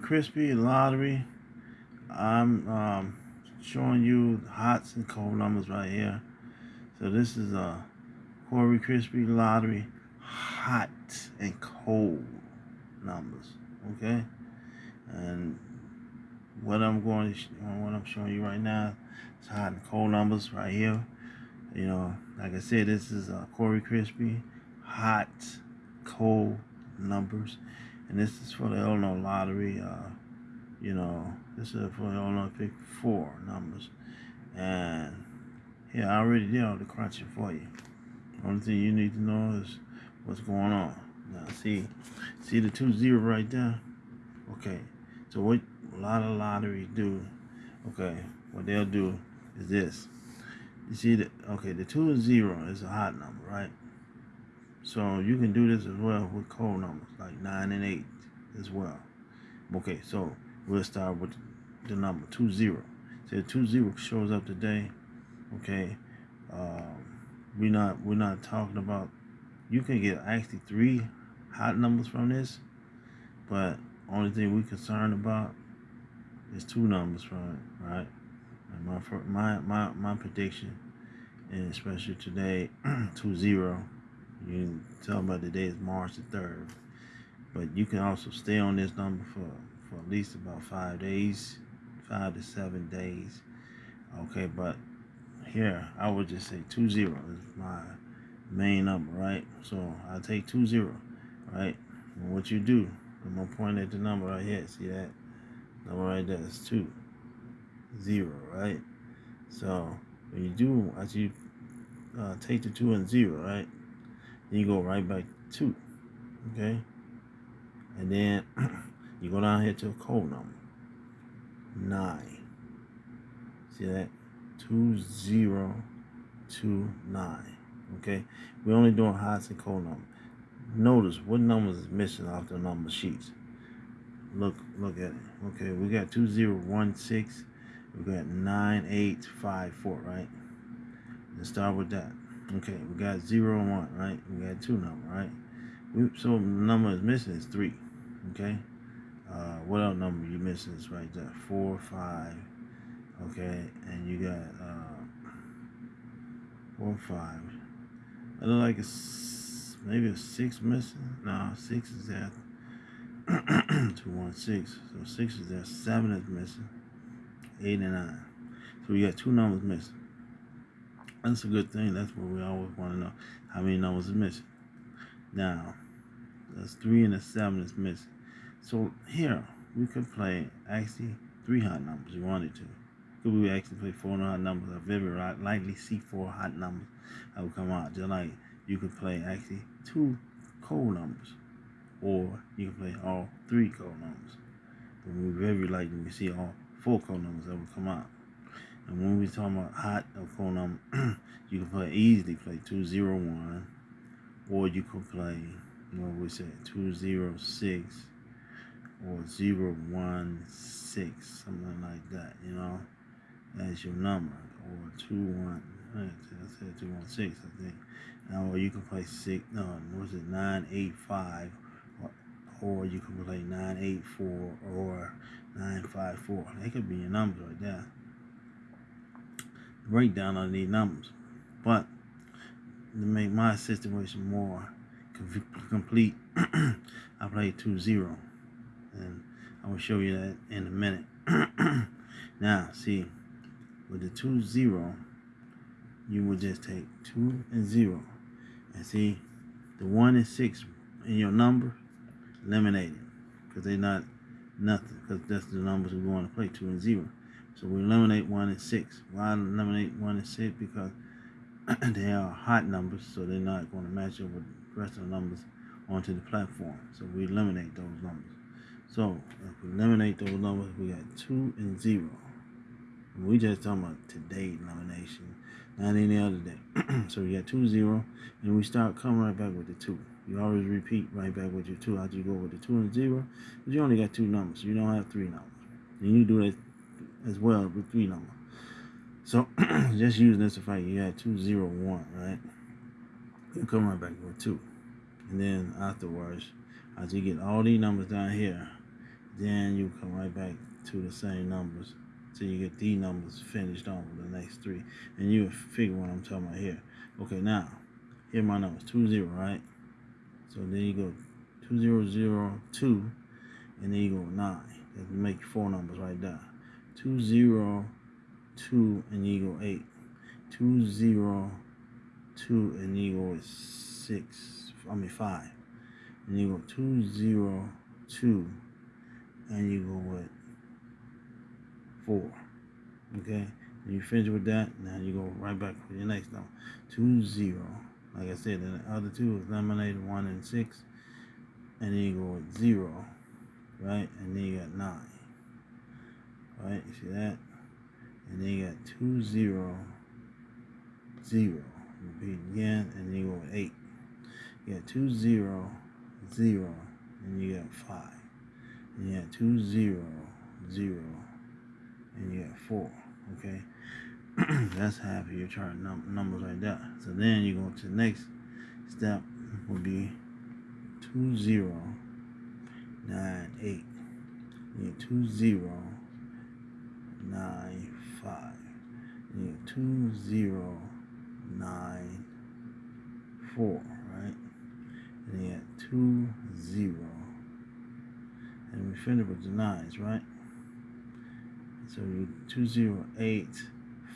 Crispy Lottery. I'm um, showing you hots and cold numbers right here. So this is a Corey Crispy Lottery hot and cold numbers. Okay, and what I'm going to what I'm showing you right now is hot and cold numbers right here. You know, like I said, this is a Corey Crispy hot cold numbers, and this is for the Illinois lottery. Uh, you know, this is for the Illinois Pick Four numbers, and yeah, I already did all the crunching for you. Only thing you need to know is what's going on. Now, see, see the two zero right there. Okay, so what a lot of lotteries do, okay, what they'll do is this. You see that? Okay, the two zero is a hot number, right? So you can do this as well with cold numbers like nine and eight as well. Okay, so we'll start with the number two zero. So two zero shows up today. Okay, um, we're not we're not talking about. You can get actually three hot numbers from this, but only thing we're concerned about is two numbers from it, right? And my my my my prediction, and especially today, two zero you tell about the day is March the 3rd. But you can also stay on this number for, for at least about five days, five to seven days. Okay, but here I would just say two zero is my main number, right? So I take two zero, right? And what you do, I'm gonna point at the number right here. See that number right there is two zero, right? So you do, as you uh, take the two and zero, right? You go right back to, okay? And then you go down here to a code number. Nine. See that? Two zero two nine. Okay? We're only doing hots and code number. Notice what numbers is missing off the number sheets. Look, look at it. Okay, we got two zero one six. We got nine eight five four, right? Let's start with that. Okay, we got zero and one, right? We got two number, right? We, so the number is missing is three. Okay. Uh, what other number you missing is right there? Four, five. Okay, and you got uh, four, five. It look like it's maybe a six missing. No, six is there. two, one, six. So six is there. Seven is missing. Eight and nine. So we got two numbers missing. That's a good thing. That's what we always want to know. How many numbers is missing? Now, that's three and a seven is missing. So here, we could play actually three hot numbers you wanted to. Could we actually play four hot numbers? I very likely see four hot numbers that will come out. Just like you could play actually two cold numbers. Or you can play all three cold numbers. But we very likely we see all four cold numbers that will come out. And when we talking about hot or cold number, you can play easily play 201 or you can play what we say 206 or 016 something like that you know. As your number or 21 I said 216 I think. Now or you can play six no what's it 985 or, or you can play 984 or 954 they could be your numbers right there breakdown of these numbers. But to make my situation more complete, I played 2-0. And I will show you that in a minute. now, see, with the 2-0, you would just take 2 and 0. And see, the 1 and 6 in your number, eliminate it. Because they're not nothing. Because that's the numbers we want to play, 2 and 0. So we eliminate 1 and 6. Why eliminate 1 and 6? Because they are hot numbers, so they're not going to match up with the rest of the numbers onto the platform. So we eliminate those numbers. So if we eliminate those numbers, we got 2 and 0. And we just talking about today elimination, not any other day. so we got 2, 0, and we start coming right back with the 2. You always repeat right back with your 2 How do you go with the 2 and 0. But you only got two numbers. You don't have three numbers. And you do that as well with three number. So just using this fact you had two zero one, right? You come right back with two. And then afterwards, as you get all these numbers down here, Then you come right back to the same numbers till you get these numbers finished on with the next three. And you figure what I'm talking about here. Okay, now, here my numbers, two zero, right? So then you go two zero zero two, and then you go nine. That make four numbers right there. Two zero two, and go eight. Two zero two, and go six. I mean five. And you go two zero two, and you go with four. Okay? And you finish with that, now you go right back for your next number. Two zero. Like I said, the other two is eliminated one and six. And then you go with zero. Right? And then you got nine. Right? You see that? And then you got two zero zero. Repeat again, and then you go with eight. You got two zero zero, and you got five. And you got two zero zero and you got four. Okay, that's half of your chart num- numbers like that. So then you go to the next step would be two zero nine eight. You get two zero nine five. You get two zero nine four, right? And you get two zero. And we finish with the nines, right? So you two zero eight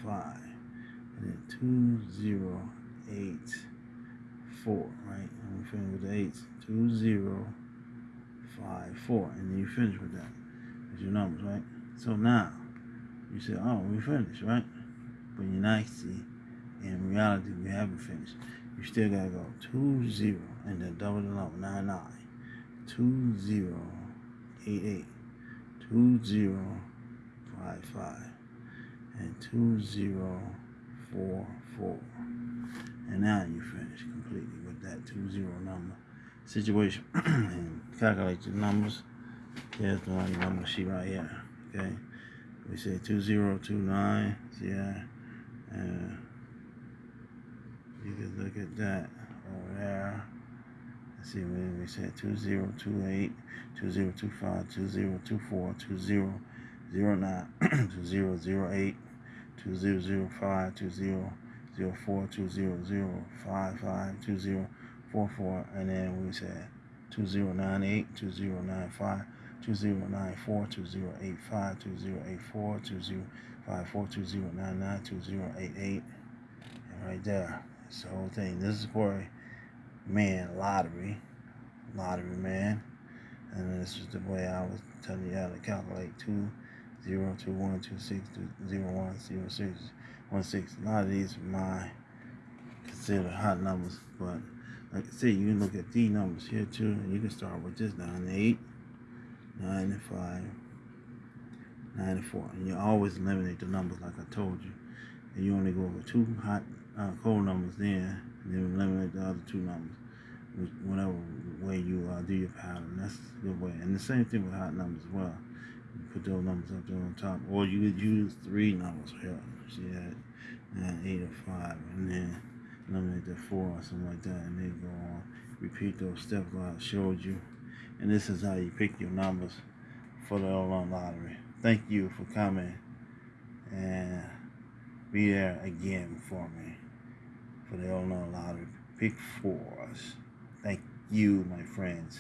five and then two zero eight four, right? And we finish with the eights. Two zero five four. And then you finish with that. That's your numbers, right? So now you say, Oh, we finished, right? But you're not see in reality we haven't finished. You still gotta go two zero and then double the number nine nine. Two zero eight eight. Two zero five five and two zero four four. And now you finish completely with that two zero number situation and calculate your numbers. Here's the one number sheet right here. Okay. We say two zero two nine. Yeah. And you can look at that over there. Let's see what we said 2028, 2025, 2024, 20 zero nine two zero zero eight two zero zero five two zero zero four two zero zero five five two zero four four and then we said two zero nine eight two zero nine five two zero nine four two zero eight five two zero eight four two zero five four two zero nine nine two zero eight eight. And right there it's the whole thing. This is for man lottery lottery man. And this is the way I was telling you how to calculate two zero two one two six two zero one zero six one six. A lot of these are my considered hot numbers, but like I said, you can look at these numbers here too, and you can start with this nine eight, nine and five, nine and four, and you always eliminate the numbers like I told you, and you only go with two hot uh, cold numbers then, and then eliminate the other two numbers. Whatever way you uh, do your pattern, that's the way. And the same thing with hot numbers as well put those numbers up there on top. Or you could use three numbers here. See that? Nine, eight, or five. And then eliminate the four or something like that. And then go on. Repeat those steps I showed you. And this is how you pick your numbers for the Illinois lottery. Thank you for coming. And be there again for me for the Illinois lottery. Pick fours. Thank you, my friends.